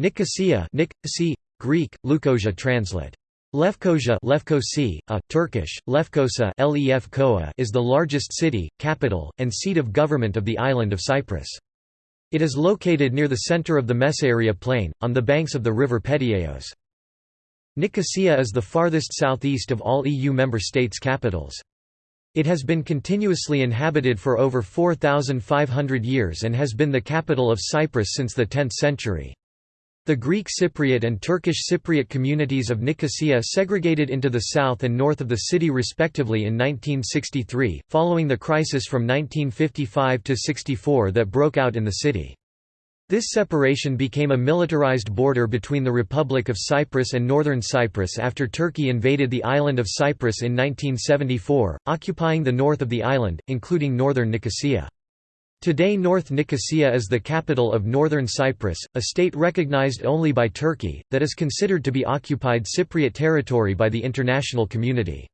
Nicosia Nicosia, Greek, Leukosia translate. Lefkosia Lefkosi, a, Turkish, Lefkosa is the largest city, capital, and seat of government of the island of Cyprus. It is located near the center of the Messaria plain, on the banks of the river Pedieos. Nicosia is the farthest southeast of all EU member states' capitals. It has been continuously inhabited for over 4,500 years and has been the capital of Cyprus since the 10th century. The Greek Cypriot and Turkish Cypriot communities of Nicosia segregated into the south and north of the city respectively in 1963, following the crisis from 1955–64 that broke out in the city. This separation became a militarized border between the Republic of Cyprus and Northern Cyprus after Turkey invaded the island of Cyprus in 1974, occupying the north of the island, including northern Nicosia. Today North Nicosia is the capital of Northern Cyprus, a state recognized only by Turkey, that is considered to be occupied Cypriot territory by the international community.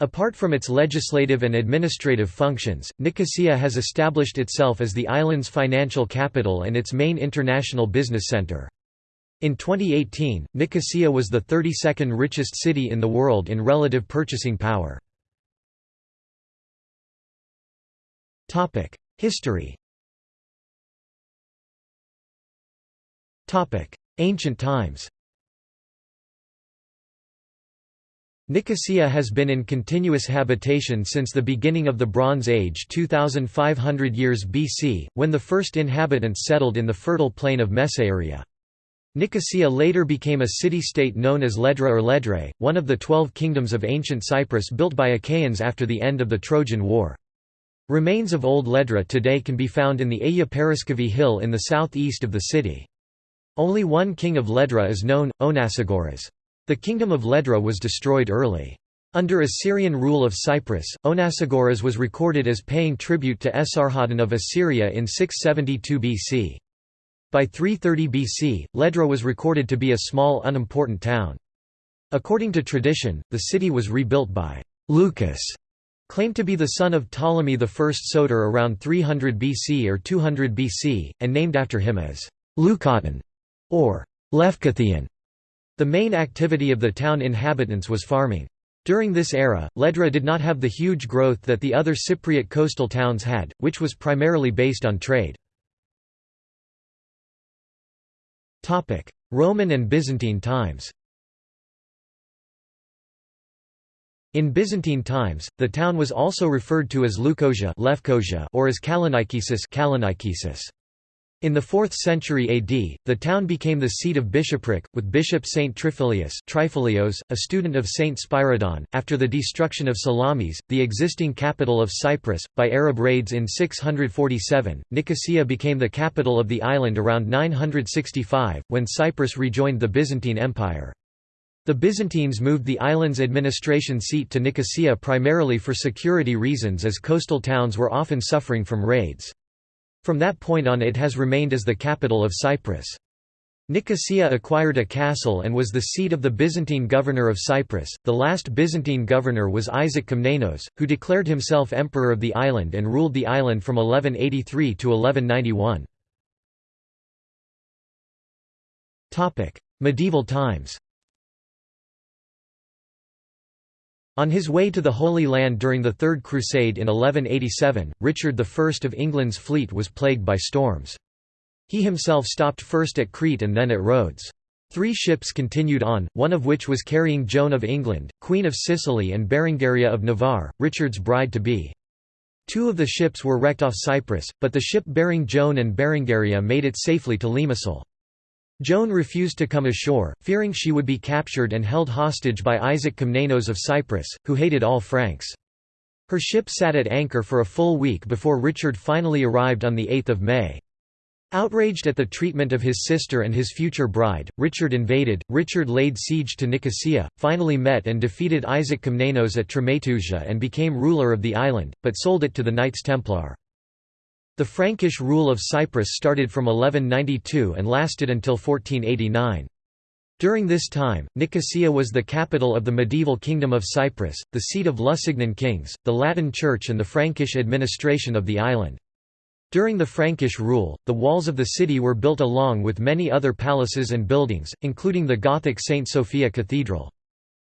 Apart from its legislative and administrative functions, Nicosia has established itself as the island's financial capital and its main international business center. In 2018, Nicosia was the 32nd richest city in the world in relative purchasing power. History Ancient times Nicosia has been in continuous habitation since the beginning of the Bronze Age 2500 years BC, when the first inhabitants settled in the fertile plain of Messaria. Nicosia later became a city-state known as Ledra or Ledre, one of the twelve kingdoms of ancient Cyprus built by Achaeans after the end of the Trojan War. Remains of Old Ledra today can be found in the Aya Paraskevi hill in the southeast of the city. Only one king of Ledra is known, Onasagoras. The kingdom of Ledra was destroyed early. Under Assyrian rule of Cyprus, Onasagoras was recorded as paying tribute to Esarhaddon of Assyria in 672 BC. By 330 BC, Ledra was recorded to be a small unimportant town. According to tradition, the city was rebuilt by Lucas, claimed to be the son of Ptolemy I Soter around 300 BC or 200 BC, and named after him as Leucoton or Lefkathian. The main activity of the town inhabitants was farming. During this era, Ledra did not have the huge growth that the other Cypriot coastal towns had, which was primarily based on trade. Roman and Byzantine times In Byzantine times, the town was also referred to as Leukosia or as Kalonikesis. In the 4th century AD, the town became the seat of bishopric, with Bishop Saint Triphyllius a student of Saint Spyridon. After the destruction of Salamis, the existing capital of Cyprus, by Arab raids in 647, Nicosia became the capital of the island around 965, when Cyprus rejoined the Byzantine Empire. The Byzantines moved the island's administration seat to Nicosia primarily for security reasons as coastal towns were often suffering from raids. From that point on it has remained as the capital of Cyprus. Nicosia acquired a castle and was the seat of the Byzantine governor of Cyprus. The last Byzantine governor was Isaac Komnenos, who declared himself emperor of the island and ruled the island from 1183 to 1191. Topic: Medieval times. On his way to the Holy Land during the Third Crusade in 1187, Richard I of England's fleet was plagued by storms. He himself stopped first at Crete and then at Rhodes. Three ships continued on, one of which was carrying Joan of England, Queen of Sicily and Berengaria of Navarre, Richard's bride-to-be. Two of the ships were wrecked off Cyprus, but the ship bearing Joan and Berengaria made it safely to Limassol. Joan refused to come ashore, fearing she would be captured and held hostage by Isaac Komnenos of Cyprus, who hated all Franks. Her ship sat at anchor for a full week before Richard finally arrived on 8 May. Outraged at the treatment of his sister and his future bride, Richard invaded. Richard laid siege to Nicosia, finally met and defeated Isaac Komnenos at Tremetousia and became ruler of the island, but sold it to the Knights Templar. The Frankish rule of Cyprus started from 1192 and lasted until 1489. During this time, Nicosia was the capital of the medieval Kingdom of Cyprus, the seat of Lusignan kings, the Latin Church and the Frankish administration of the island. During the Frankish rule, the walls of the city were built along with many other palaces and buildings, including the Gothic St. Sophia Cathedral.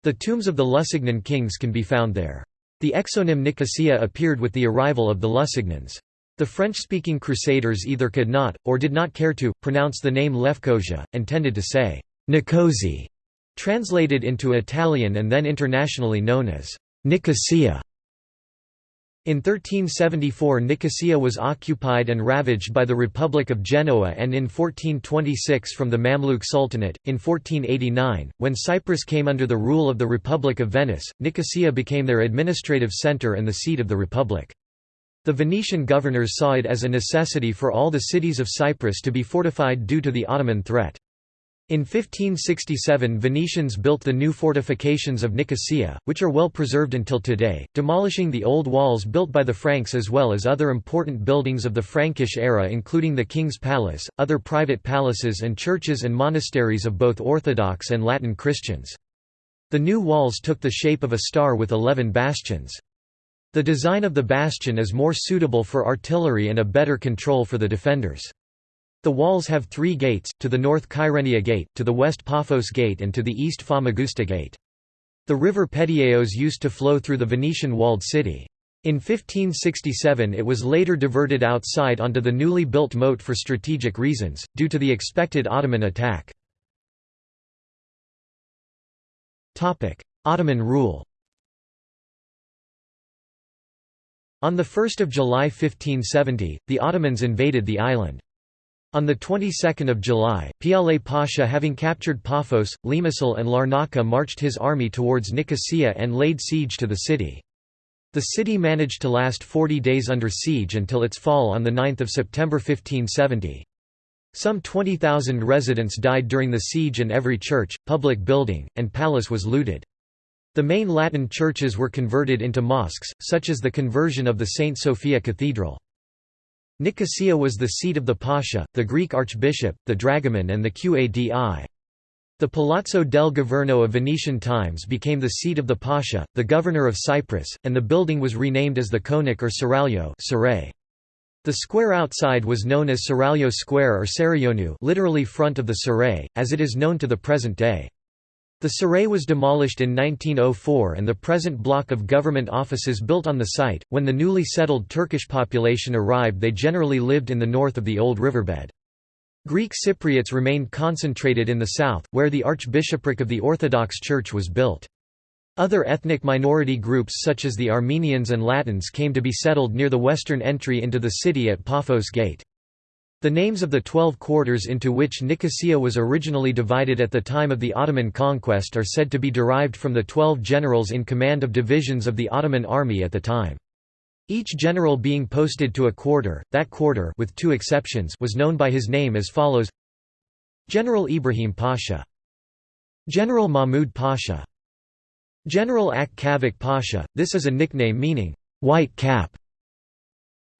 The tombs of the Lusignan kings can be found there. The exonym Nicosia appeared with the arrival of the Lusignans. The French-speaking Crusaders either could not, or did not care to, pronounce the name Lefkosia, and tended to say, Nicosie, translated into Italian and then internationally known as Nicosia. In 1374 Nicosia was occupied and ravaged by the Republic of Genoa and in 1426 from the Mamluk Sultanate. In 1489, when Cyprus came under the rule of the Republic of Venice, Nicosia became their administrative centre and the seat of the Republic. The Venetian governors saw it as a necessity for all the cities of Cyprus to be fortified due to the Ottoman threat. In 1567 Venetians built the new fortifications of Nicosia, which are well preserved until today, demolishing the old walls built by the Franks as well as other important buildings of the Frankish era including the King's Palace, other private palaces and churches and monasteries of both Orthodox and Latin Christians. The new walls took the shape of a star with eleven bastions. The design of the bastion is more suitable for artillery and a better control for the defenders. The walls have three gates, to the north Kyrenia Gate, to the west Paphos Gate and to the east Famagusta Gate. The river Pedieos used to flow through the Venetian walled city. In 1567 it was later diverted outside onto the newly built moat for strategic reasons, due to the expected Ottoman attack. Ottoman rule On 1 July 1570, the Ottomans invaded the island. On the 22nd of July, Piale Pasha having captured Paphos, Limassol and Larnaca marched his army towards Nicosia and laid siege to the city. The city managed to last 40 days under siege until its fall on 9 September 1570. Some 20,000 residents died during the siege and every church, public building, and palace was looted. The main Latin churches were converted into mosques, such as the conversion of the St. Sophia Cathedral. Nicosia was the seat of the Pasha, the Greek archbishop, the dragoman and the Qadi. The Palazzo del Governo of Venetian times became the seat of the Pasha, the governor of Cyprus, and the building was renamed as the Konak or Seraglio The square outside was known as Seraglio Square or Sarayönü literally front of the Serai, as it is known to the present day. The Serai was demolished in 1904 and the present block of government offices built on the site. When the newly settled Turkish population arrived, they generally lived in the north of the old riverbed. Greek Cypriots remained concentrated in the south, where the Archbishopric of the Orthodox Church was built. Other ethnic minority groups such as the Armenians and Latins came to be settled near the western entry into the city at Paphos Gate. The names of the twelve quarters into which Nicosia was originally divided at the time of the Ottoman conquest are said to be derived from the twelve generals in command of divisions of the Ottoman army at the time. Each general being posted to a quarter, that quarter with two exceptions was known by his name as follows. General Ibrahim Pasha. General Mahmud Pasha. General Ak Pasha, this is a nickname meaning, white cap.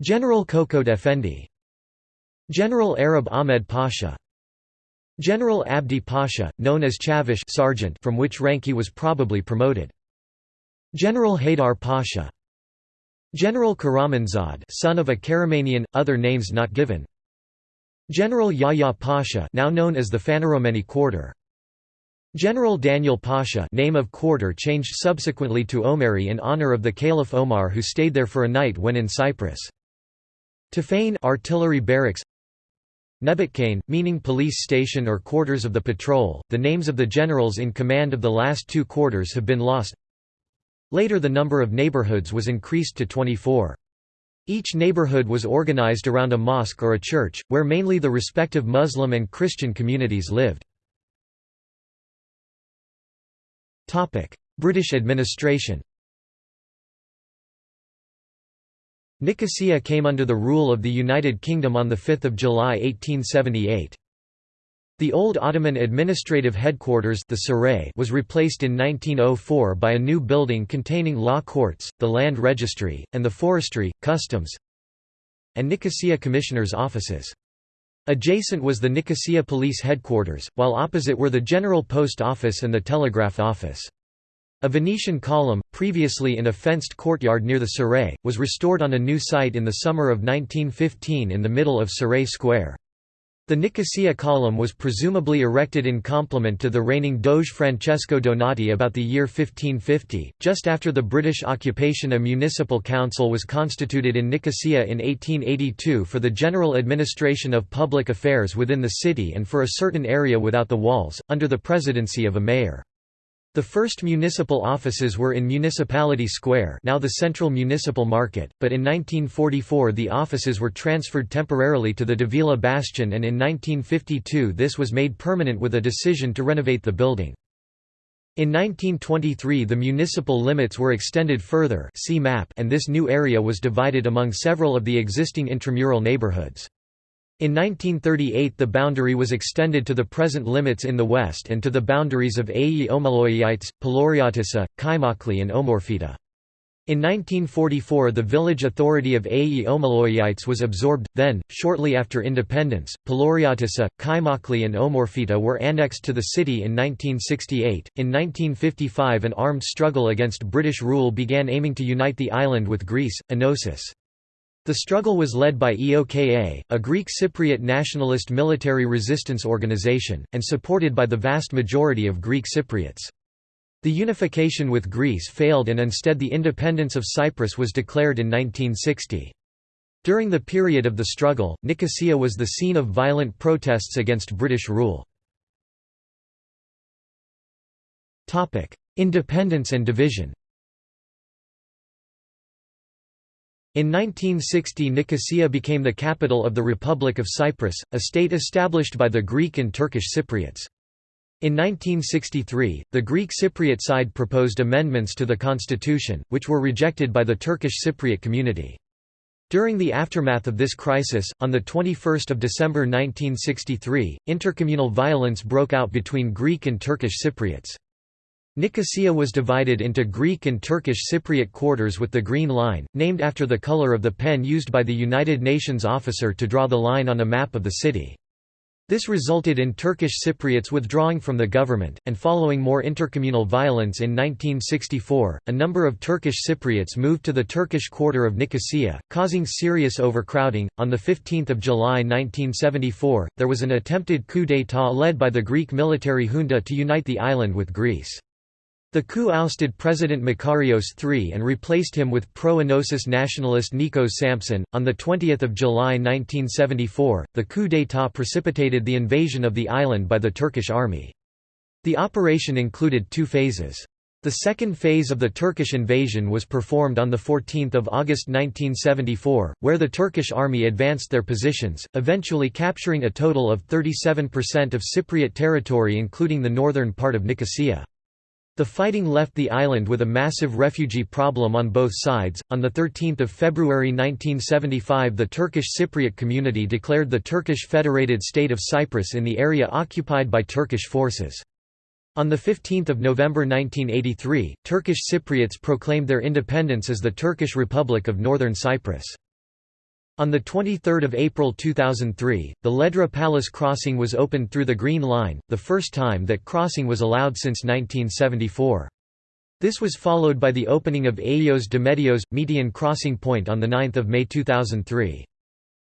General Korkut Effendi General Arab Ahmed Pasha General Abdi Pasha, known as Chavish sergeant from which rank he was probably promoted. General Haydar Pasha General Karamanzad son of a Karamanian, other names not given. General Yahya Pasha now known as the Phaneromeni Quarter. General Daniel Pasha name of quarter changed subsequently to Omari in honor of the Caliph Omar who stayed there for a night when in Cyprus. Tafane artillery barracks Nebutkane, meaning police station or quarters of the patrol. The names of the generals in command of the last two quarters have been lost. Later the number of neighborhoods was increased to 24. Each neighborhood was organized around a mosque or a church, where mainly the respective Muslim and Christian communities lived. British administration Nicosia came under the rule of the United Kingdom on 5 July 1878. The old Ottoman administrative headquarters the Serai was replaced in 1904 by a new building containing law courts, the land registry, and the forestry, customs, and Nicosia commissioners' offices. Adjacent was the Nicosia police headquarters, while opposite were the general post office and the telegraph office. A Venetian column, previously in a fenced courtyard near the Serai, was restored on a new site in the summer of 1915 in the middle of Serai Square. The Nicosia column was presumably erected in complement to the reigning Doge Francesco Donato about the year 1550. Just after the British occupation, a municipal council was constituted in Nicosia in 1882 for the general administration of public affairs within the city and for a certain area without the walls, under the presidency of a mayor. The first municipal offices were in Municipality Square now the Central Municipal Market, but in 1944 the offices were transferred temporarily to the Davila Bastion and in 1952 this was made permanent with a decision to renovate the building. In 1923 the municipal limits were extended further and this new area was divided among several of the existing intramural neighborhoods. In 1938 the boundary was extended to the present limits in the west and to the boundaries of Agioi Omologites, Palouriotissa, Kaimakli and Omorpheta. In 1944 the village authority of Agioi Omologites was absorbed, then, shortly after independence, Palouriotissa, Kaimakli and Omorpheta were annexed to the city in 1968. In 1955 an armed struggle against British rule began aiming to unite the island with Greece, Enosis. The struggle was led by EOKA, a Greek Cypriot nationalist military resistance organization, and supported by the vast majority of Greek Cypriots. The unification with Greece failed and instead the independence of Cyprus was declared in 1960. During the period of the struggle, Nicosia was the scene of violent protests against British rule. Independence and division In 1960 Nicosia became the capital of the Republic of Cyprus, a state established by the Greek and Turkish Cypriots. In 1963, the Greek Cypriot side proposed amendments to the constitution, which were rejected by the Turkish Cypriot community. During the aftermath of this crisis, on 21 December 1963, intercommunal violence broke out between Greek and Turkish Cypriots. Nicosia was divided into Greek and Turkish Cypriot quarters with the Green Line, named after the color of the pen used by the United Nations officer to draw the line on a map of the city. This resulted in Turkish Cypriots withdrawing from the government, and following more intercommunal violence in 1964, a number of Turkish Cypriots moved to the Turkish quarter of Nicosia, causing serious overcrowding. On 15 July 1974, there was an attempted coup d'état led by the Greek military junta to unite the island with Greece. The coup ousted President Makarios III and replaced him with pro-Enosis nationalist Nikos Sampson. On 20 July 1974, the coup d'état precipitated the invasion of the island by the Turkish army. The operation included two phases. The second phase of the Turkish invasion was performed on 14 August 1974, where the Turkish army advanced their positions, eventually capturing a total of 37% of Cypriot territory including the northern part of Nicosia. The fighting left the island with a massive refugee problem on both sides. On the 13th of February 1975, the Turkish Cypriot community declared the Turkish Federated State of Cyprus in the area occupied by Turkish forces. On 15 November 1983, Turkish Cypriots proclaimed their independence as the Turkish Republic of Northern Cyprus. On 23 April 2003, the Ledra Palace crossing was opened through the Green Line, the first time that crossing was allowed since 1974. This was followed by the opening of Agios Dometios – median crossing point on 9 May 2003.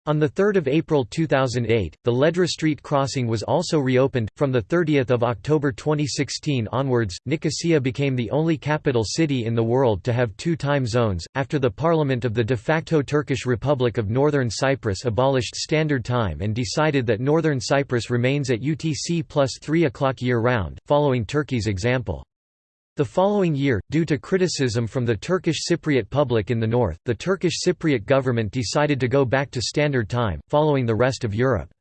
On 3 April 2008, the Ledra Street crossing was also reopened. From 30 October 2016 onwards, Nicosia became the only capital city in the world to have two time zones, after the parliament of the de facto Turkish Republic of Northern Cyprus abolished Standard Time and decided that Northern Cyprus remains at UTC plus 3 o'clock year-round, following Turkey's example. The following year, due to criticism from the Turkish Cypriot public in the north, the Turkish Cypriot government decided to go back to Standard Time, following the rest of Europe.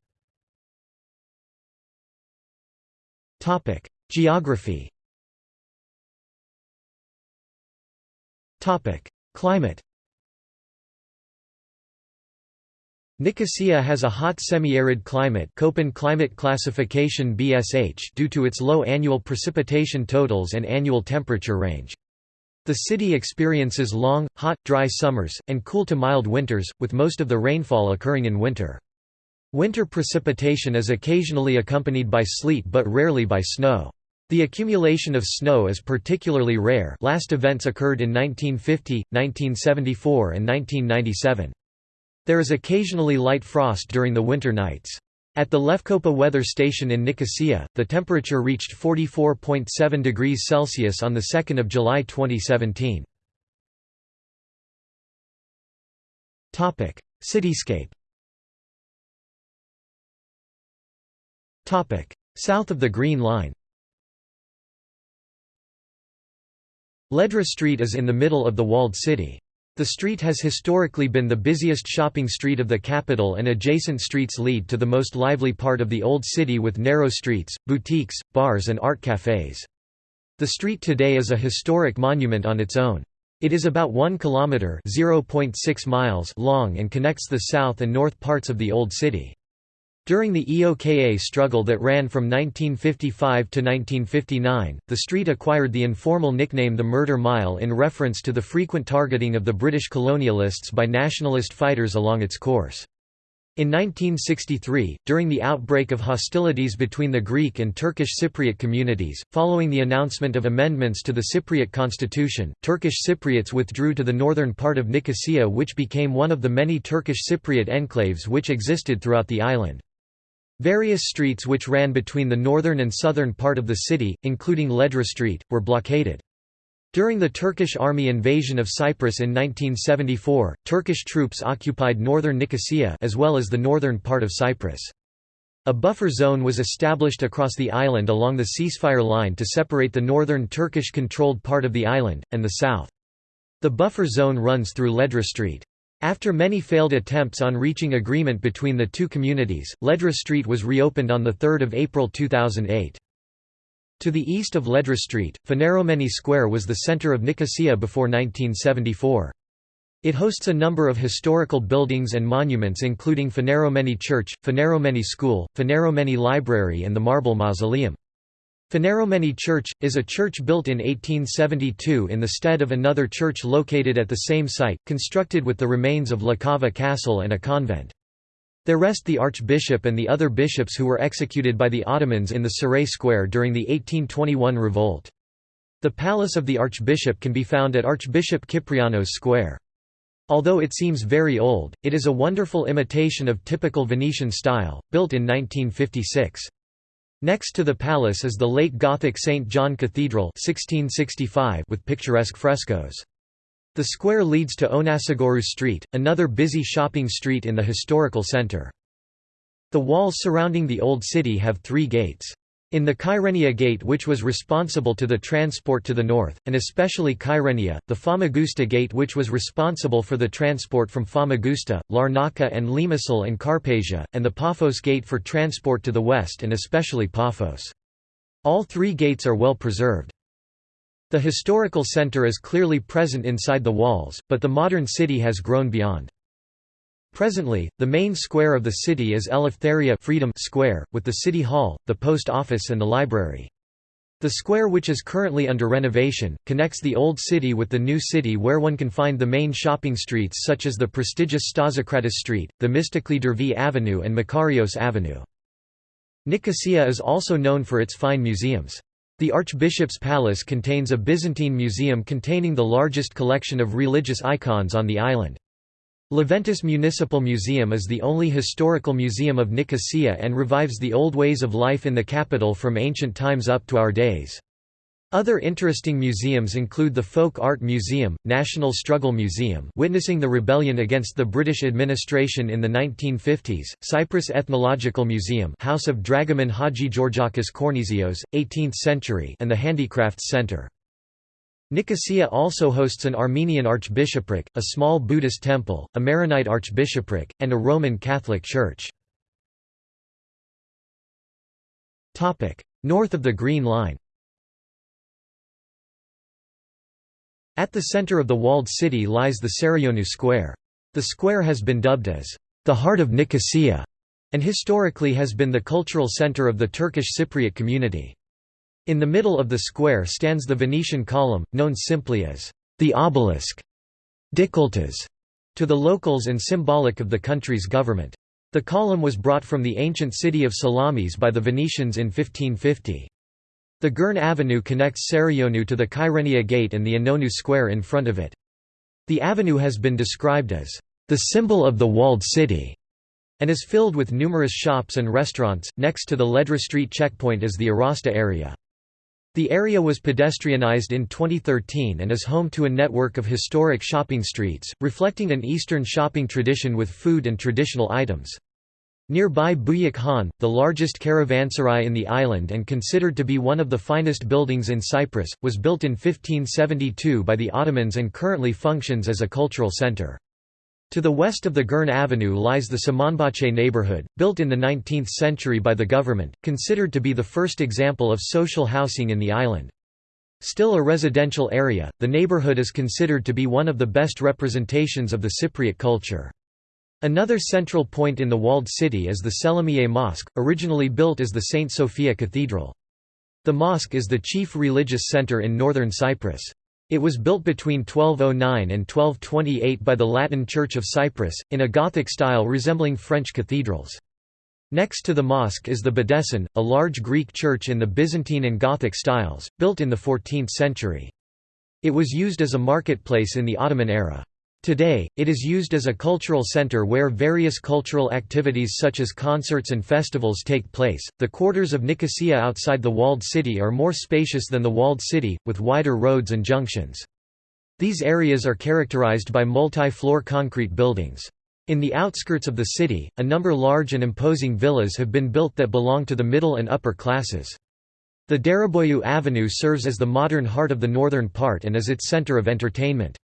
Geography Climate Nicosia has a hot semi-arid climate Köppen climate classification BSH due to its low annual precipitation totals and annual temperature range. The city experiences long, hot, dry summers, and cool to mild winters, with most of the rainfall occurring in winter. Winter precipitation is occasionally accompanied by sleet but rarely by snow. The accumulation of snow is particularly rare last events occurred in 1950, 1974 and 1997. There is occasionally light frost during the winter nights. At the Lefkopa weather station in Nicosia, the temperature reached 44.7 degrees Celsius on 2 July 2017. Cityscape South of the Green Line Ledra Street is in the middle of the walled city. The street has historically been the busiest shopping street of the capital and adjacent streets lead to the most lively part of the old city with narrow streets, boutiques, bars and art cafes. The street today is a historic monument on its own. It is about 1 kilometer (0.6 miles) long and connects the south and north parts of the old city. During the EOKA struggle that ran from 1955 to 1959, the street acquired the informal nickname the Murder Mile in reference to the frequent targeting of the British colonialists by nationalist fighters along its course. In 1963, during the outbreak of hostilities between the Greek and Turkish Cypriot communities, following the announcement of amendments to the Cypriot constitution, Turkish Cypriots withdrew to the northern part of Nicosia which became one of the many Turkish Cypriot enclaves which existed throughout the island. Various streets which ran between the northern and southern part of the city, including Ledra Street, were blockaded. During the Turkish army invasion of Cyprus in 1974, Turkish troops occupied northern Nicosia as well as the northern part of Cyprus. A buffer zone was established across the island along the ceasefire line to separate the northern Turkish-controlled part of the island, and the south. The buffer zone runs through Ledra Street. After many failed attempts on reaching agreement between the two communities, Ledra Street was reopened on 3 April 2008. To the east of Ledra Street, Phaneromeni Square was the center of Nicosia before 1974. It hosts a number of historical buildings and monuments including Phaneromeni Church, Phaneromeni School, Phaneromeni Library and the Marble Mausoleum. Phaneromeni Church, is a church built in 1872 in the stead of another church located at the same site, constructed with the remains of La Cava Castle and a convent. There rest the archbishop and the other bishops who were executed by the Ottomans in the Saray Square during the 1821 revolt. The palace of the archbishop can be found at Archbishop Kyprianos Square. Although it seems very old, it is a wonderful imitation of typical Venetian style, built in 1956. Next to the palace is the late Gothic St. John Cathedral 1665 with picturesque frescoes. The square leads to Onasagorou Street, another busy shopping street in the historical center. The walls surrounding the old city have three gates. In the Kyrenia Gate which was responsible to the transport to the north, and especially Kyrenia, the Famagusta Gate which was responsible for the transport from Famagusta, Larnaca and Limassol and Carpasia, and the Paphos Gate for transport to the west and especially Paphos. All three gates are well preserved. The historical center is clearly present inside the walls, but the modern city has grown beyond. Presently, the main square of the city is Eleftheria Freedom Square, with the city hall, the post office and the library. The square which is currently under renovation, connects the old city with the new city where one can find the main shopping streets such as the prestigious Stasikratous Street, Themistokli Dervi Avenue and Makarios Avenue. Nicosia is also known for its fine museums. The Archbishop's Palace contains a Byzantine museum containing the largest collection of religious icons on the island. Leventis Municipal Museum is the only historical museum of Nicosia and revives the old ways of life in the capital from ancient times up to our days. Other interesting museums include the Folk Art Museum, National Struggle Museum witnessing the rebellion against the British administration in the 1950s, Cyprus Ethnological Museum House of Dragoman Hadjigeorgakis Kornisios, 18th century and the Handicrafts Center. Nicosia also hosts an Armenian archbishopric, a small Buddhist temple, a Maronite archbishopric, and a Roman Catholic church. North of the Green Line At the center of the walled city lies the Sarayonou Square. The square has been dubbed as the heart of Nicosia, and historically has been the cultural center of the Turkish Cypriot community. In the middle of the square stands the Venetian column, known simply as the obelisk Dikilitaş, to the locals and symbolic of the country's government. The column was brought from the ancient city of Salamis by the Venetians in 1550. The Girne Avenue connects Sarayönü to the Kyrenia Gate and the İnönü Square in front of it. The avenue has been described as the symbol of the walled city and is filled with numerous shops and restaurants. Next to the Ledra Street checkpoint is the Arasta area. The area was pedestrianized in 2013 and is home to a network of historic shopping streets, reflecting an Eastern shopping tradition with food and traditional items. Nearby Buyuk the largest caravanserai in the island and considered to be one of the finest buildings in Cyprus, was built in 1572 by the Ottomans and currently functions as a cultural center. To the west of the Girne Avenue lies the Samanbahçe neighborhood, built in the 19th century by the government, considered to be the first example of social housing in the island. Still a residential area, the neighborhood is considered to be one of the best representations of the Cypriot culture. Another central point in the walled city is the Selimiye Mosque, originally built as the St. Sophia Cathedral. The mosque is the chief religious center in northern Cyprus. It was built between 1209 and 1228 by the Latin Church of Cyprus, in a Gothic style resembling French cathedrals. Next to the mosque is the Bedesten, a large Greek church in the Byzantine and Gothic styles, built in the 14th century. It was used as a marketplace in the Ottoman era. Today, it is used as a cultural center where various cultural activities such as concerts and festivals take place. The quarters of Nicosia outside the walled city are more spacious than the walled city, with wider roads and junctions. These areas are characterized by multi-floor concrete buildings. In the outskirts of the city, a number large and imposing villas have been built that belong to the middle and upper classes. The Dereboyu Avenue serves as the modern heart of the northern part and is its center of entertainment.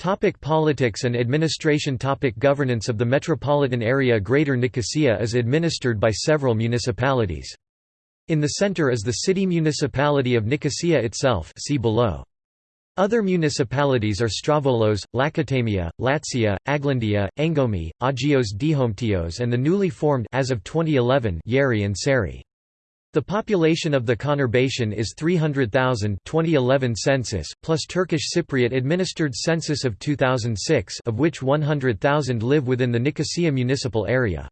Topic politics and administration Topic Governance of the metropolitan area Greater Nicosia is administered by several municipalities. In the center is the city municipality of Nicosia itself see below. Other municipalities are Strovolos, Lakatamia, Latsia, Aglandia, Engomi, Agios Dometios and the newly formed as of 2011 Yeri and Seri. The population of the conurbation is 300,000 2011 census, plus Turkish Cypriot administered census of 2006 of which 100,000 live within the Nicosia municipal area.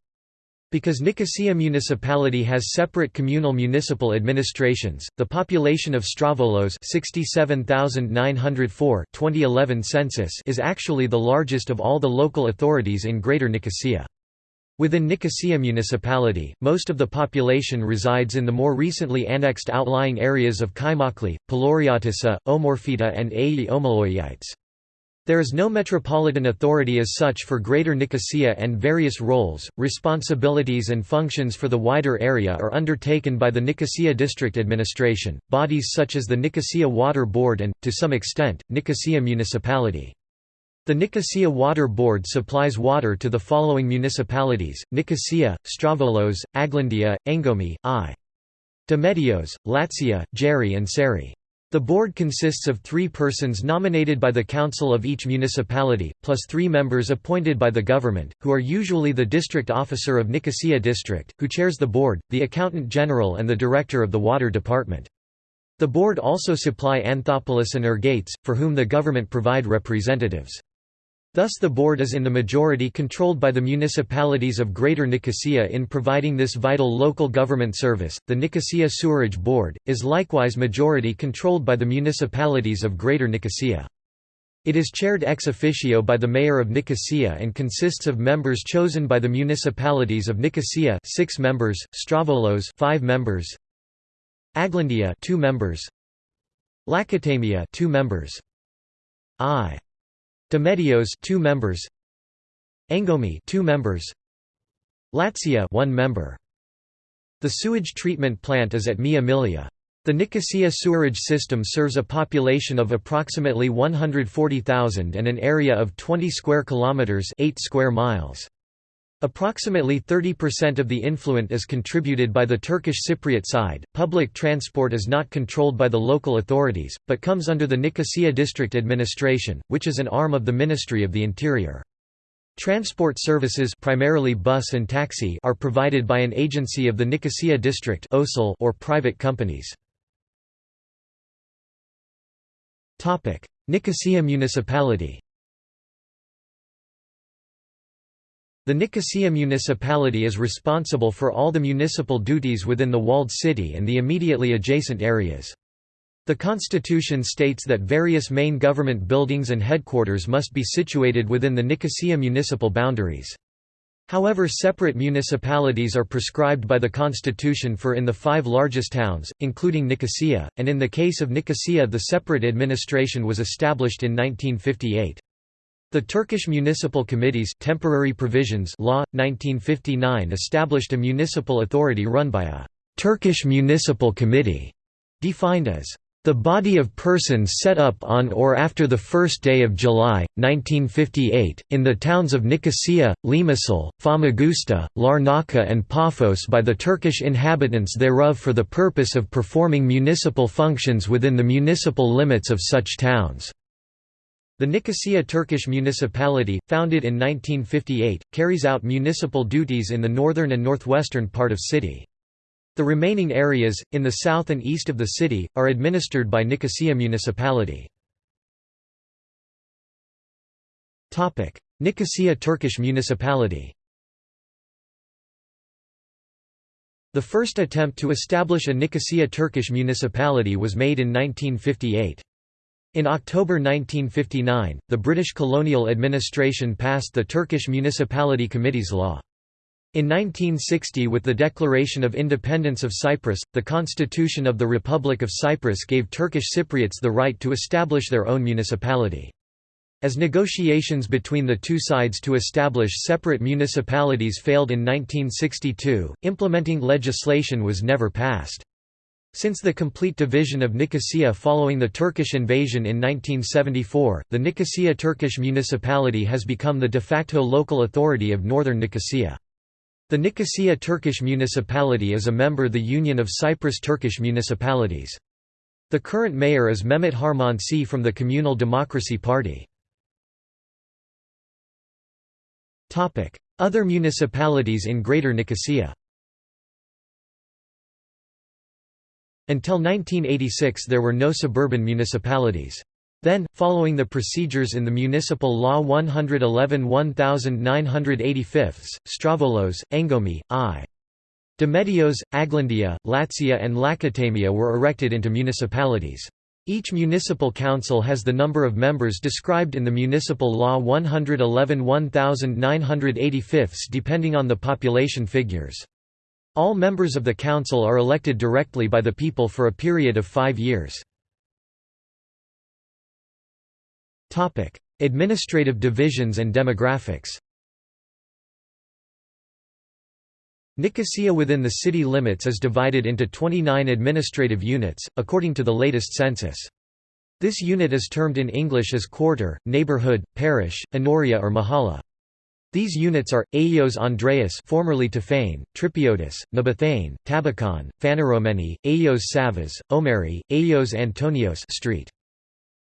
Because Nicosia municipality has separate communal municipal administrations, the population of Strovolos 67,904 2011 census is actually the largest of all the local authorities in Greater Nicosia. Within Nicosia municipality, most of the population resides in the more recently annexed outlying areas of Kaimakli, Palouriotissa, Omorpheta and Omologites. There is no metropolitan authority as such for Greater Nicosia and various roles, responsibilities and functions for the wider area are undertaken by the Nicosia District Administration, bodies such as the Nicosia Water Board and, to some extent, Nicosia Municipality. The Nicosia Water Board supplies water to the following municipalities, Nicosia, Strovolos, Aglandia, Engomi, I. Dometios, Latsia, Geri and Seri. The board consists of three persons nominated by the council of each municipality, plus three members appointed by the government, who are usually the district officer of Nicosia district, who chairs the board, the accountant general and the director of the water department. The board also supply Anthopolis and Ergates, for whom the government provide representatives. Thus the board is in the majority controlled by the municipalities of Greater Nicosia in providing this vital local government service. The Nicosia Sewerage Board is likewise majority controlled by the municipalities of Greater Nicosia. It is chaired ex officio by the mayor of Nicosia and consists of members chosen by the municipalities of Nicosia, 6 members, Strovolos, 5 members, Aglandia, 2 members, Lakatamia, 2 members. I Dometios 2 members Engomi 2 members Latsia 1 member The sewage treatment plant is at Mia Milia. The Nicosia sewerage system serves a population of approximately 140,000 and an area of 20 square kilometers 8 square miles. Approximately 30% of the influent is contributed by the Turkish Cypriot side. Public transport is not controlled by the local authorities, but comes under the Nicosia District Administration, which is an arm of the Ministry of the Interior. Transport services primarily bus and taxi are provided by an agency of the Nicosia District or private companies. Nicosia Municipality The Nicosia municipality is responsible for all the municipal duties within the walled city and the immediately adjacent areas. The constitution states that various main government buildings and headquarters must be situated within the Nicosia municipal boundaries. However separate municipalities are prescribed by the constitution for in the five largest towns, including Nicosia, and in the case of Nicosia the separate administration was established in 1958. The Turkish Municipal Committees temporary provisions law, 1959 established a municipal authority run by a «Turkish Municipal Committee», defined as the body of persons set up on or after the first day of July, 1958, in the towns of Nicosia, Limassol, Famagusta, Larnaca and Paphos by the Turkish inhabitants thereof for the purpose of performing municipal functions within the municipal limits of such towns. The Nicosia Turkish municipality, founded in 1958, carries out municipal duties in the northern and northwestern part of city. The remaining areas, in the south and east of the city, are administered by Nicosia municipality. Nicosia Turkish municipality The first attempt to establish a Nicosia Turkish municipality was made in 1958. In October 1959, the British colonial administration passed the Turkish Municipality Committees Law. In 1960 with the Declaration of Independence of Cyprus, the Constitution of the Republic of Cyprus gave Turkish Cypriots the right to establish their own municipality. As negotiations between the two sides to establish separate municipalities failed in 1962, implementing legislation was never passed. Since the complete division of Nicosia following the Turkish invasion in 1974, the Nicosia Turkish municipality has become the de facto local authority of northern Nicosia. The Nicosia Turkish municipality is a member of the Union of Cyprus Turkish municipalities. The current mayor is Mehmet Harmansi from the Communal Democracy Party. Other municipalities in Greater Nicosia Until 1986 there were no suburban municipalities. Then, following the procedures in the Municipal Law 111 1985, Strovolos, Engomi, I. Dometios, Aglandia, Latsia and Lakatamia were erected into municipalities. Each municipal council has the number of members described in the Municipal Law 111 1985 depending on the population figures. All members of the council are elected directly by the people for a period of five years. Administrative divisions and demographics Nicosia within the city limits is divided into 29 administrative units, according to the latest census. This unit is termed in English as quarter, neighborhood, parish, enoria or mahalla. These units are, Aeos Andreas formerly Tefane, Tripiotis, Nebethane, Tabakhane, Phaneromeni, Aeos Savas, Omeri, Aeos Antonios Street.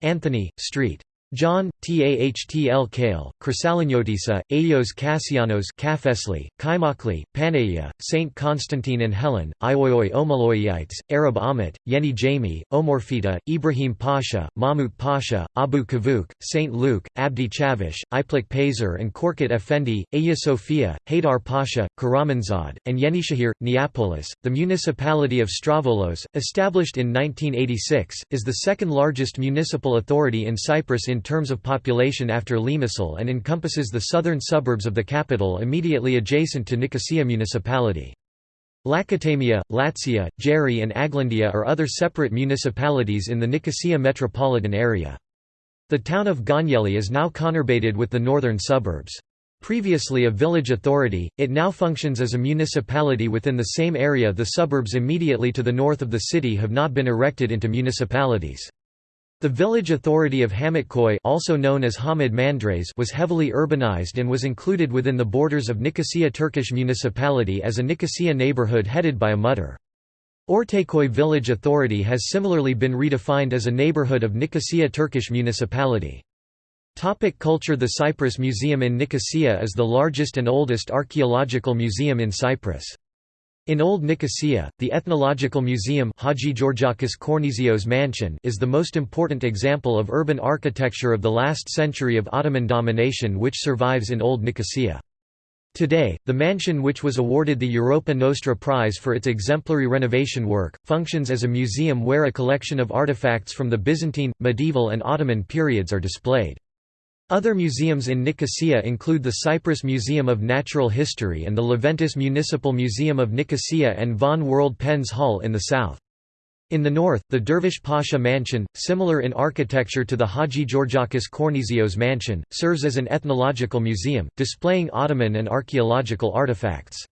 Anthony, Street. John, Tahtl Kale, Chrysaliniotissa, Aeos Cassianos Cafesli, Kaimakli, Paneia, Saint Constantine and Helen, Agioi Omologites, Arab Amit, Yeni Jami, Omorfita, Ibrahim Pasha, Mahmut Pasha, Abu Kavuk, Saint Luke, Abdi Chavish, Iplik Pazer and Korkut Effendi, Aya Sophia, Haydar Pasha, Karamanzad, and Yenishahir, Neapolis. The municipality of Strovolos, established in 1986, is the second largest municipal authority in Cyprus in in terms of population after Limassol and encompasses the southern suburbs of the capital immediately adjacent to Nicosia municipality. Lakatamia, Latsia, Geri and Aglandia are other separate municipalities in the Nicosia metropolitan area. The town of Gonyeli is now conurbated with the northern suburbs. Previously a village authority, it now functions as a municipality within the same area the suburbs immediately to the north of the city have not been erected into municipalities. The village authority of Hamitkoy also known as Hamid Mandres was heavily urbanized and was included within the borders of Nicosia Turkish municipality as a Nicosia neighborhood headed by a muhtar. Ortaköy village authority has similarly been redefined as a neighborhood of Nicosia Turkish municipality. Topic culture The Cyprus Museum in Nicosia is the largest and oldest archaeological museum in Cyprus. In Old Nicosia, the Ethnological Museum Haji Georgakis Kornizio's mansion is the most important example of urban architecture of the last century of Ottoman domination which survives in Old Nicosia. Today, the mansion which was awarded the Europa Nostra Prize for its exemplary renovation work, functions as a museum where a collection of artifacts from the Byzantine, medieval and Ottoman periods are displayed. Other museums in Nicosia include the Cyprus Museum of Natural History and the Leventis Municipal Museum of Nicosia and Von World Pens Hall in the south. In the north, the Dervish Pasha Mansion, similar in architecture to the Haji Georgakis Kornizios Mansion, serves as an ethnological museum, displaying Ottoman and archaeological artifacts.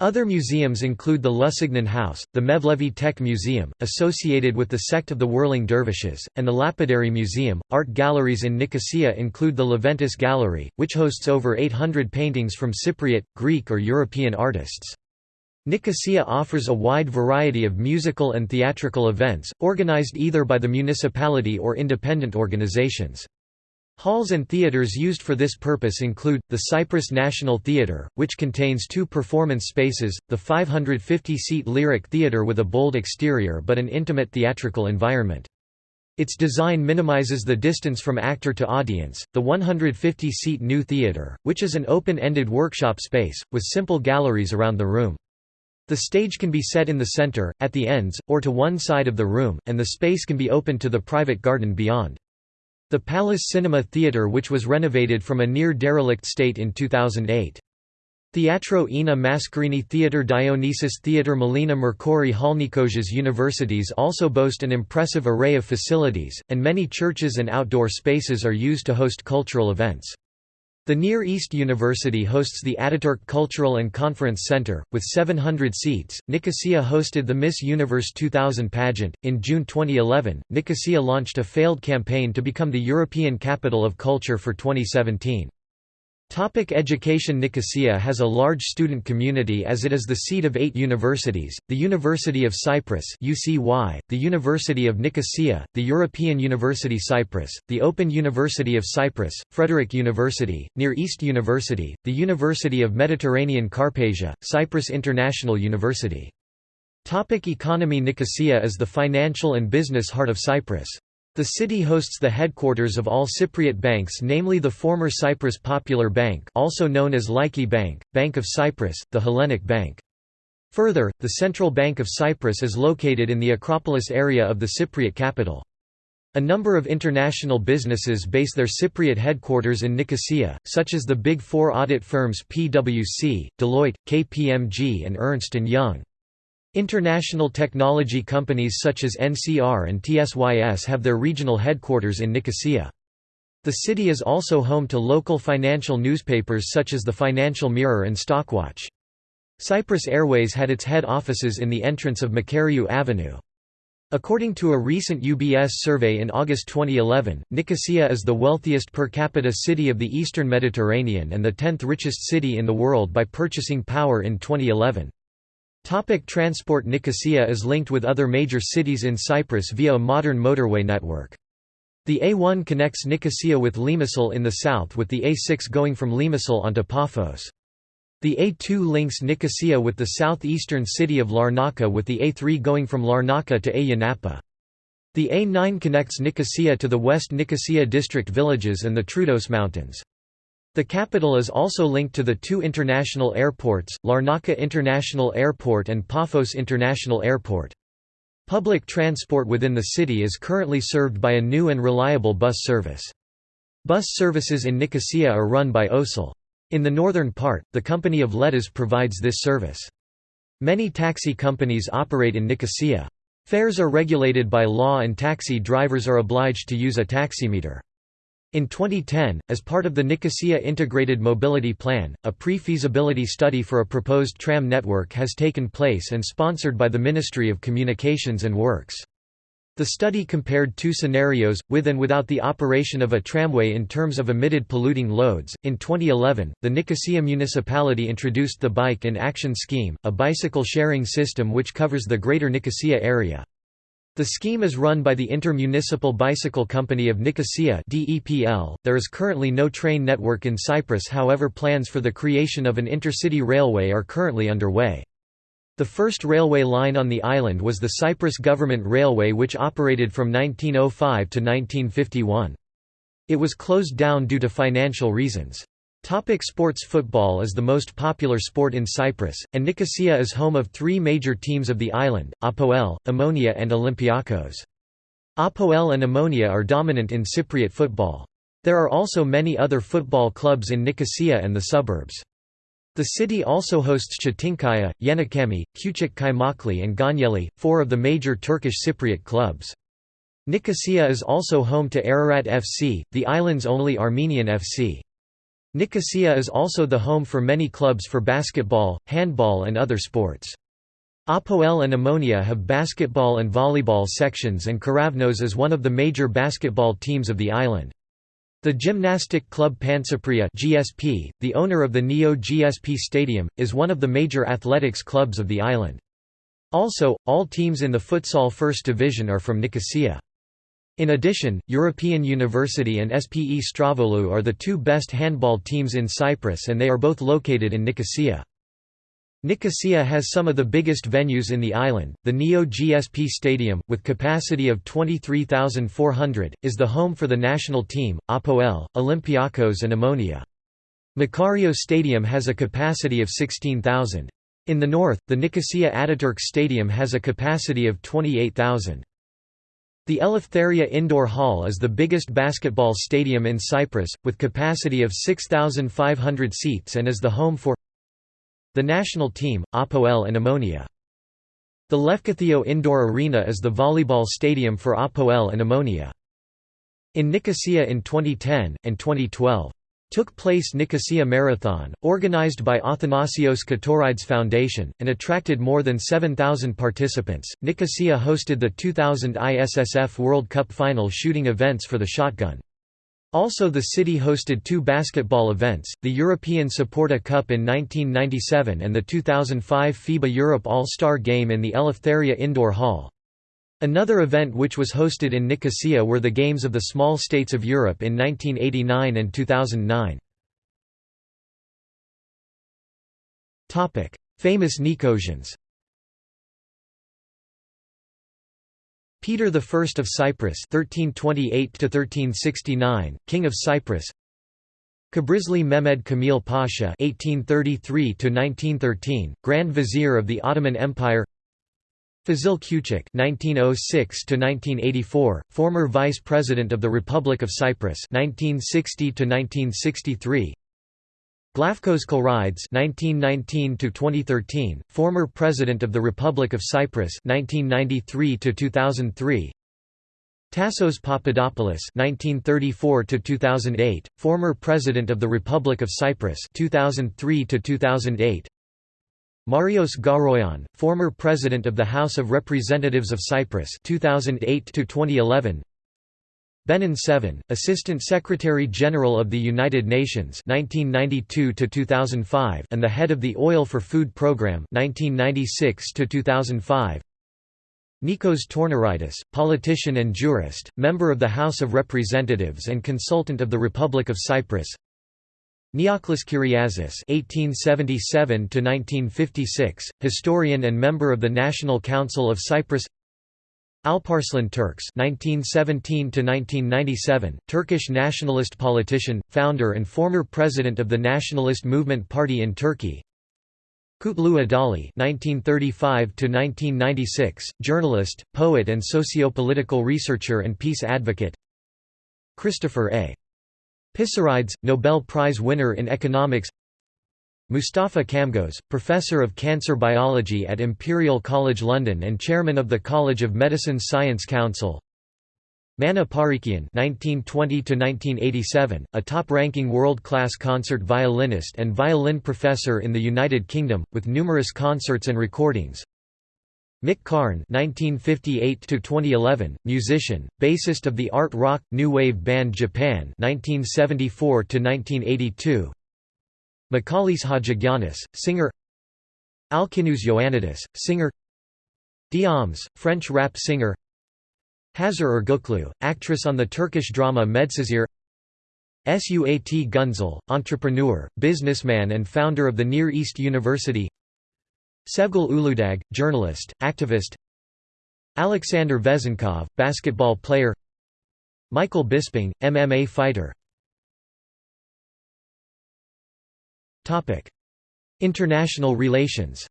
Other museums include the Lusignan House, the Mevlevi Tekke Museum, associated with the sect of the Whirling Dervishes, and the Lapidary Museum. Art galleries in Nicosia include the Leventis Gallery, which hosts over 800 paintings from Cypriot, Greek, or European artists. Nicosia offers a wide variety of musical and theatrical events, organized either by the municipality or independent organizations. Halls and theaters used for this purpose include, the Cyprus National Theatre, which contains two performance spaces, the 550-seat Lyric Theatre with a bold exterior but an intimate theatrical environment. Its design minimizes the distance from actor to audience, the 150-seat New Theatre, which is an open-ended workshop space, with simple galleries around the room. The stage can be set in the center, at the ends, or to one side of the room, and the space can be opened to the private garden beyond. The Palace Cinema Theatre which was renovated from a near-derelict state in 2008. Teatro Ina Mascarini Theatre Dionysus Theatre Melina Mercouri Halnikosas universities also boast an impressive array of facilities, and many churches and outdoor spaces are used to host cultural events. The Near East University hosts the Ataturk Cultural and Conference Center, with 700 seats. Nicosia hosted the Miss Universe 2000 pageant. In June 2011, Nicosia launched a failed campaign to become the European Capital of Culture for 2017. Topic education Nicosia has a large student community as it is the seat of eight universities, the University of Cyprus UCY, the University of Nicosia, the European University Cyprus, the Open University of Cyprus, Frederick University, Near East University, the University of Mediterranean Karpasia, Cyprus International University. Topic economy Nicosia is the financial and business heart of Cyprus. The city hosts the headquarters of all Cypriot banks namely the former Cyprus Popular Bank also known as Laiki Bank, Bank of Cyprus, the Hellenic Bank. Further, the Central Bank of Cyprus is located in the Acropolis area of the Cypriot capital. A number of international businesses base their Cypriot headquarters in Nicosia, such as the Big Four audit firms PwC, Deloitte, KPMG and Ernst & Young. International technology companies such as NCR and TSYS have their regional headquarters in Nicosia. The city is also home to local financial newspapers such as the Financial Mirror and Stockwatch. Cyprus Airways had its head offices in the entrance of Makariou Avenue. According to a recent UBS survey in August 2011, Nicosia is the wealthiest per capita city of the eastern Mediterranean and the 10th richest city in the world by purchasing power in 2011. Topic transport Nicosia is linked with other major cities in Cyprus via a modern motorway network. The A1 connects Nicosia with Limassol in the south with the A6 going from Limassol onto Paphos. The A2 links Nicosia with the southeastern city of Larnaca with the A3 going from Larnaca to Ayia Napa. The A9 connects Nicosia to the West Nicosia district villages and the Troodos Mountains. The capital is also linked to the two international airports, Larnaca International Airport and Paphos International Airport. Public transport within the city is currently served by a new and reliable bus service. Bus services in Nicosia are run by OSEL. In the northern part, the company of Letas provides this service. Many taxi companies operate in Nicosia. Fares are regulated by law and taxi drivers are obliged to use a taximeter. In 2010, as part of the Nicosia Integrated Mobility Plan, a pre-feasibility study for a proposed tram network has taken place and sponsored by the Ministry of Communications and Works. The study compared two scenarios, with and without the operation of a tramway in terms of emitted polluting loads. In 2011, the Nicosia municipality introduced the Bike in Action scheme, a bicycle sharing system which covers the greater Nicosia area. The scheme is run by the Intermunicipal Bicycle Company of Nicosia There is currently no train network in Cyprus however plans for the creation of an intercity railway are currently underway. The first railway line on the island was the Cyprus Government Railway which operated from 1905 to 1951. It was closed down due to financial reasons. Topic sports Football is the most popular sport in Cyprus, and Nicosia is home of three major teams of the island, Apoel, Omonia and Olympiakos. Apoel and Omonia are dominant in Cypriot football. There are also many other football clubs in Nicosia and the suburbs. The city also hosts Çetinkaya, Yenicami, Küçük Kaymaklı and Gönyeli, four of the major Turkish Cypriot clubs. Nicosia is also home to Ararat FC, the island's only Armenian FC. Nicosia is also the home for many clubs for basketball, handball and other sports. Apoel and Omonia have basketball and volleyball sections and Keravnos is one of the major basketball teams of the island. The gymnastic club Pagkypria GSP, the owner of the Neo GSP Stadium, is one of the major athletics clubs of the island. Also, all teams in the futsal first division are from Nicosia. In addition, European University and SPE Strovolou are the two best handball teams in Cyprus and they are both located in Nicosia. Nicosia has some of the biggest venues in the island. The Neo GSP Stadium, with capacity of 23,400, is the home for the national team, Apoel, Olympiakos, and Omonia. Makario Stadium has a capacity of 16,000. In the north, the Nicosia Ataturk Stadium has a capacity of 28,000. The Eleftheria Indoor Hall is the biggest basketball stadium in Cyprus, with capacity of 6,500 seats and is the home for the national team, Apoel and Omonia. The Lefkotheo Indoor Arena is the volleyball stadium for Apoel and Omonia. In Nicosia in 2010, and 2012, took place Nicosia Marathon, organized by Athanasios Ktorides Foundation, and attracted more than 7,000 participants. Nicosia hosted the 2000 ISSF World Cup final shooting events for the shotgun. Also the city hosted two basketball events, the European Saporta Cup in 1997 and the 2005 FIBA Europe All-Star Game in the Eleftheria Indoor Hall. Another event which was hosted in Nicosia were the Games of the Small States of Europe in 1989 and 2009. Famous Nicosians Peter I of Cyprus 1328 King of Cyprus Kıbrıslı Mehmed Kamil Pasha 1833 Grand Vizier of the Ottoman Empire Fazil Küçük (1906–1984), former Vice President of the Republic of Cyprus (1960–1963). Glafkos Clerides (1919–2013), former President of the Republic of Cyprus (1993–2003). Tassos Papadopoulos (1934–2008), former President of the Republic of Cyprus (2003–2008). Marios Garoyian, former President of the House of Representatives of Cyprus 2008 to 2011 Benon Sevan, Assistant Secretary-General of the United Nations 1992 to 2005 and the head of the Oil for Food Programme 1996 to 2005 Nikos Tornaridis, politician and jurist, member of the House of Representatives and consultant of the Republic of Cyprus Neoklis Kyriazis (1877–1956), historian and member of the National Council of Cyprus. Alparslan Türkeş (1917–1997), Turkish nationalist politician, founder and former president of the Nationalist Movement Party in Turkey. Kutlu Adali (1935–1996), journalist, poet, and socio-political researcher and peace advocate. Christopher A. Pissarides, Nobel Prize winner in economics Mustafa Djamgoz, Professor of Cancer Biology at Imperial College London and Chairman of the College of Medicine Science Council Manoug Parikian (1920–1987), a top-ranking world-class concert violinist and violin professor in the United Kingdom, with numerous concerts and recordings. Mick Karn (1958–2011), musician, bassist of the art rock new wave band Japan (1974–1982). Michalis Hatzigiannis, singer. Alkinoos Ioannidis, singer. Diams, French rap singer. Hazar Ergüçlü, actress on the Turkish drama Medcezir. Suat Günsel, entrepreneur, businessman and founder of the Near East University Sevgül Uludag, journalist, activist. Alexander Vezenkov, basketball player. Michael Bisping, MMA fighter. International relations.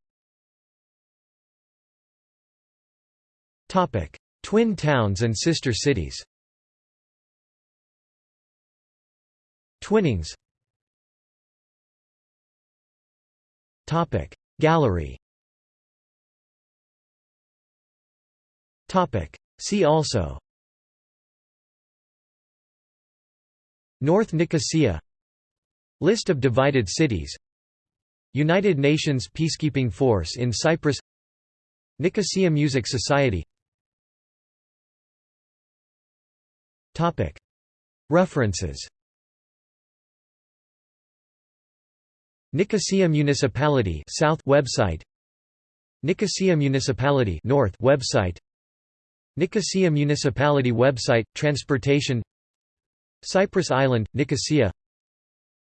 Twin towns and sister cities. Twinnings. Gallery See also. North Nicosia. List of divided cities. United Nations Peacekeeping Force in Cyprus. Nicosia Music Society. References. Nicosia Municipality South website. Nicosia Municipality North website Nicosia Municipality website Transportation Cyprus Island Nicosia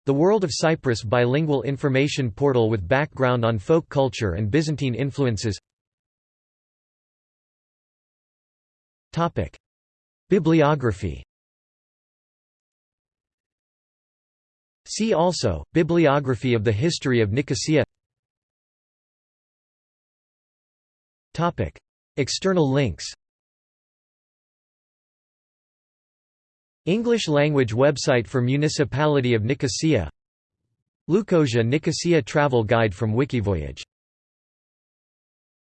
The World of Cyprus bilingual information portal with background on folk culture and Byzantine influences Bibliography See also, Bibliography of the history of Nicosia External links English language website for Municipality of Nicosia. Lukosia Nicosia travel guide from Wikivoyage